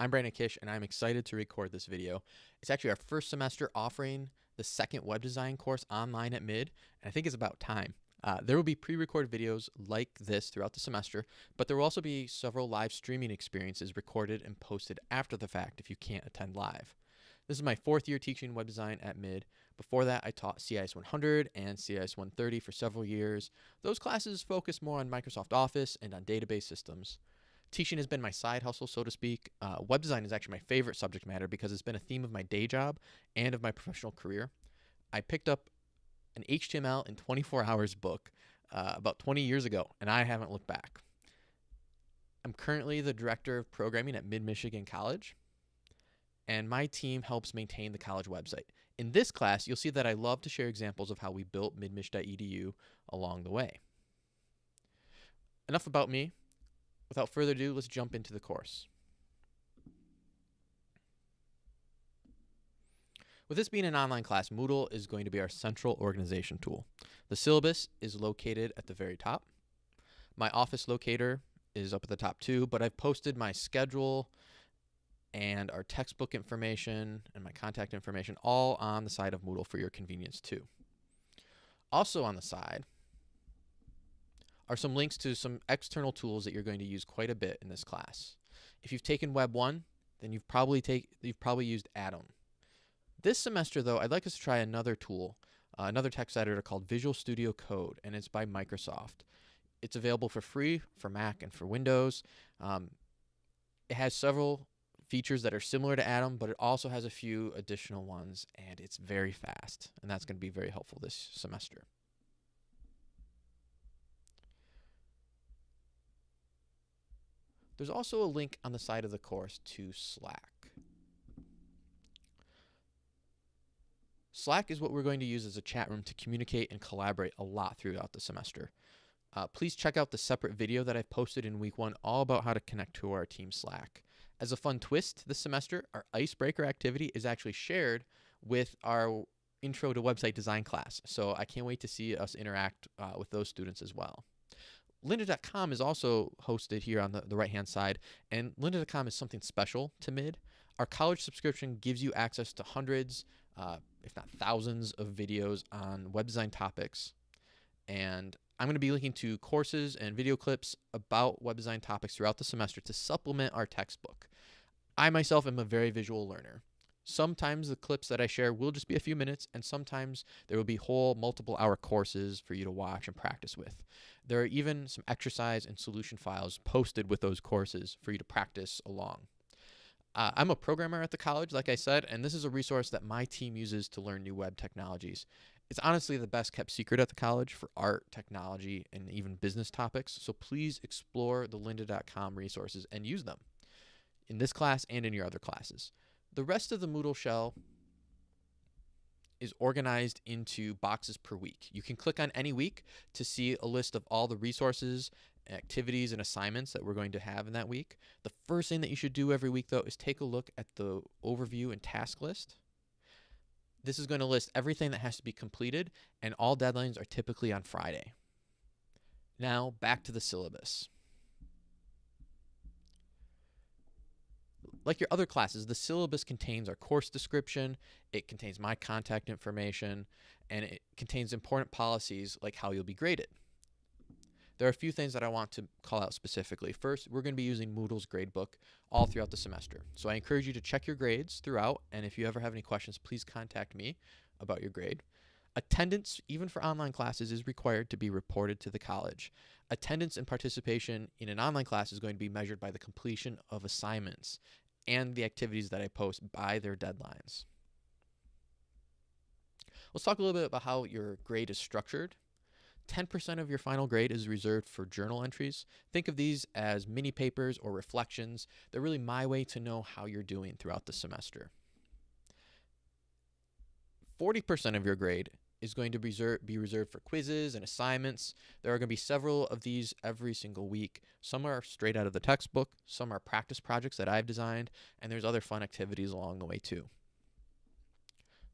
I'm Brandon Kish, and I'm excited to record this video. It's actually our first semester offering the second web design course online at Mid, and I think it's about time. Uh, there will be pre-recorded videos like this throughout the semester, but there will also be several live streaming experiences recorded and posted after the fact if you can't attend live. This is my fourth year teaching web design at Mid. Before that, I taught CIS 100 and CIS 130 for several years. Those classes focus more on Microsoft Office and on database systems. Teaching has been my side hustle, so to speak. Uh, web design is actually my favorite subject matter because it's been a theme of my day job and of my professional career. I picked up an HTML in 24 hours book uh, about 20 years ago, and I haven't looked back. I'm currently the director of programming at Mid Michigan College, and my team helps maintain the college website. In this class, you'll see that I love to share examples of how we built midmich.edu along the way. Enough about me. Without further ado, let's jump into the course. With this being an online class, Moodle is going to be our central organization tool. The syllabus is located at the very top. My office locator is up at the top too, but I've posted my schedule and our textbook information and my contact information all on the side of Moodle for your convenience too. Also on the side are some links to some external tools that you're going to use quite a bit in this class. If you've taken Web 1, then you've probably take you've probably used Atom. This semester, though, I'd like us to try another tool, uh, another text editor called Visual Studio Code, and it's by Microsoft. It's available for free for Mac and for Windows. Um, it has several features that are similar to Atom, but it also has a few additional ones, and it's very fast, and that's going to be very helpful this semester. There's also a link on the side of the course to Slack. Slack is what we're going to use as a chat room to communicate and collaborate a lot throughout the semester. Uh, please check out the separate video that I've posted in week one all about how to connect to our team Slack. As a fun twist this semester, our icebreaker activity is actually shared with our intro to website design class. So I can't wait to see us interact uh, with those students as well. Lynda.com is also hosted here on the, the right hand side, and Lynda.com is something special to Mid. Our college subscription gives you access to hundreds, uh, if not thousands, of videos on web design topics. And I'm going to be linking to courses and video clips about web design topics throughout the semester to supplement our textbook. I myself am a very visual learner. Sometimes the clips that I share will just be a few minutes, and sometimes there will be whole multiple hour courses for you to watch and practice with. There are even some exercise and solution files posted with those courses for you to practice along. Uh, I'm a programmer at the college, like I said, and this is a resource that my team uses to learn new web technologies. It's honestly the best kept secret at the college for art, technology, and even business topics, so please explore the lynda.com resources and use them in this class and in your other classes. The rest of the Moodle shell is organized into boxes per week. You can click on any week to see a list of all the resources activities and assignments that we're going to have in that week. The first thing that you should do every week, though, is take a look at the overview and task list. This is going to list everything that has to be completed, and all deadlines are typically on Friday. Now, back to the syllabus. Like your other classes, the syllabus contains our course description, it contains my contact information, and it contains important policies like how you'll be graded. There are a few things that I want to call out specifically. First, we're going to be using Moodle's gradebook all throughout the semester. So I encourage you to check your grades throughout, and if you ever have any questions, please contact me about your grade. Attendance, even for online classes, is required to be reported to the college. Attendance and participation in an online class is going to be measured by the completion of assignments and the activities that I post by their deadlines. Let's talk a little bit about how your grade is structured 10% of your final grade is reserved for journal entries. Think of these as mini papers or reflections. They're really my way to know how you're doing throughout the semester. 40% of your grade is going to be reserved for quizzes and assignments. There are going to be several of these every single week. Some are straight out of the textbook, some are practice projects that I've designed, and there's other fun activities along the way too.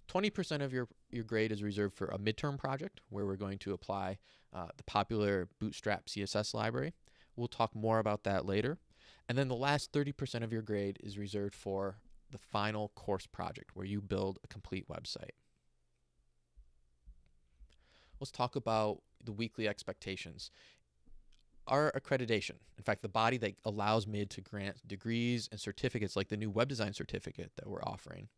20% of your, your grade is reserved for a midterm project where we're going to apply uh, the popular Bootstrap CSS library. We'll talk more about that later. And then the last 30% of your grade is reserved for the final course project where you build a complete website. Let's talk about the weekly expectations. Our accreditation, in fact, the body that allows MID to grant degrees and certificates like the new web design certificate that we're offering,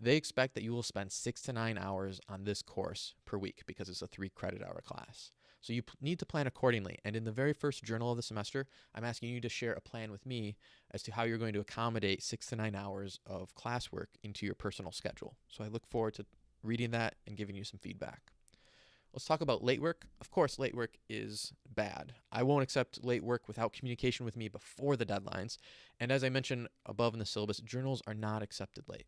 they expect that you will spend six to nine hours on this course per week because it's a three credit hour class. So you need to plan accordingly. And in the very first journal of the semester, I'm asking you to share a plan with me as to how you're going to accommodate six to nine hours of classwork into your personal schedule. So I look forward to reading that and giving you some feedback. Let's talk about late work. Of course, late work is bad. I won't accept late work without communication with me before the deadlines. And as I mentioned above in the syllabus, journals are not accepted late.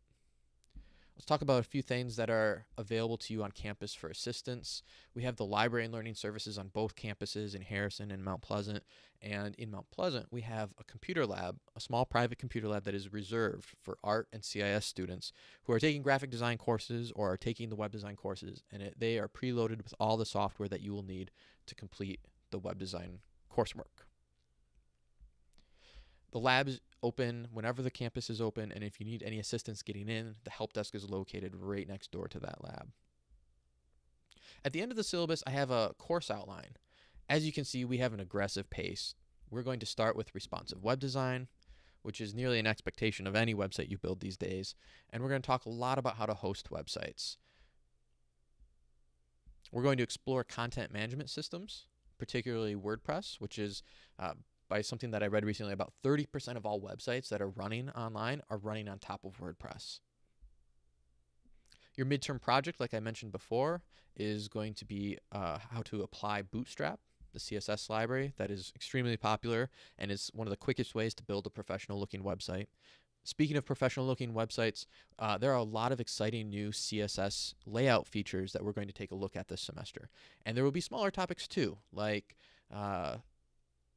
Let's talk about a few things that are available to you on campus for assistance. We have the library and learning services on both campuses in Harrison and Mount Pleasant. And in Mount Pleasant, we have a computer lab, a small private computer lab that is reserved for art and CIS students who are taking graphic design courses or are taking the web design courses. And it, they are preloaded with all the software that you will need to complete the web design coursework. The labs open whenever the campus is open, and if you need any assistance getting in, the help desk is located right next door to that lab. At the end of the syllabus, I have a course outline. As you can see, we have an aggressive pace. We're going to start with responsive web design, which is nearly an expectation of any website you build these days. And we're going to talk a lot about how to host websites. We're going to explore content management systems, particularly WordPress, which is uh, by something that I read recently about 30% of all websites that are running online are running on top of WordPress. Your midterm project, like I mentioned before, is going to be uh, how to apply Bootstrap, the CSS library that is extremely popular and is one of the quickest ways to build a professional looking website. Speaking of professional looking websites, uh, there are a lot of exciting new CSS layout features that we're going to take a look at this semester. And there will be smaller topics too, like uh,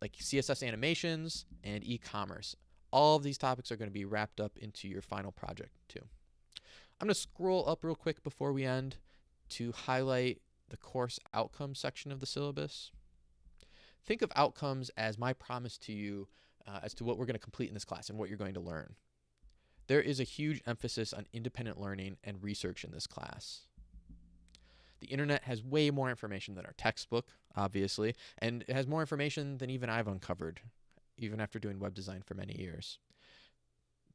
like CSS animations and e-commerce. All of these topics are going to be wrapped up into your final project too. I'm going to scroll up real quick before we end to highlight the course outcomes section of the syllabus. Think of outcomes as my promise to you uh, as to what we're going to complete in this class and what you're going to learn. There is a huge emphasis on independent learning and research in this class. The internet has way more information than our textbook, obviously, and it has more information than even I've uncovered, even after doing web design for many years.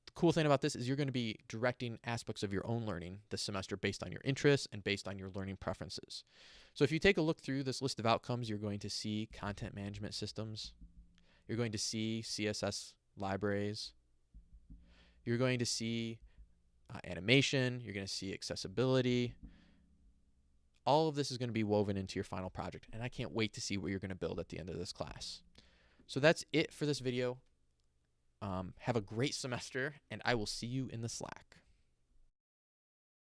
The cool thing about this is you're going to be directing aspects of your own learning this semester based on your interests and based on your learning preferences. So if you take a look through this list of outcomes, you're going to see content management systems. You're going to see CSS libraries. You're going to see uh, animation. You're going to see accessibility all of this is going to be woven into your final project, and I can't wait to see what you're going to build at the end of this class. So that's it for this video. Um, have a great semester, and I will see you in the Slack.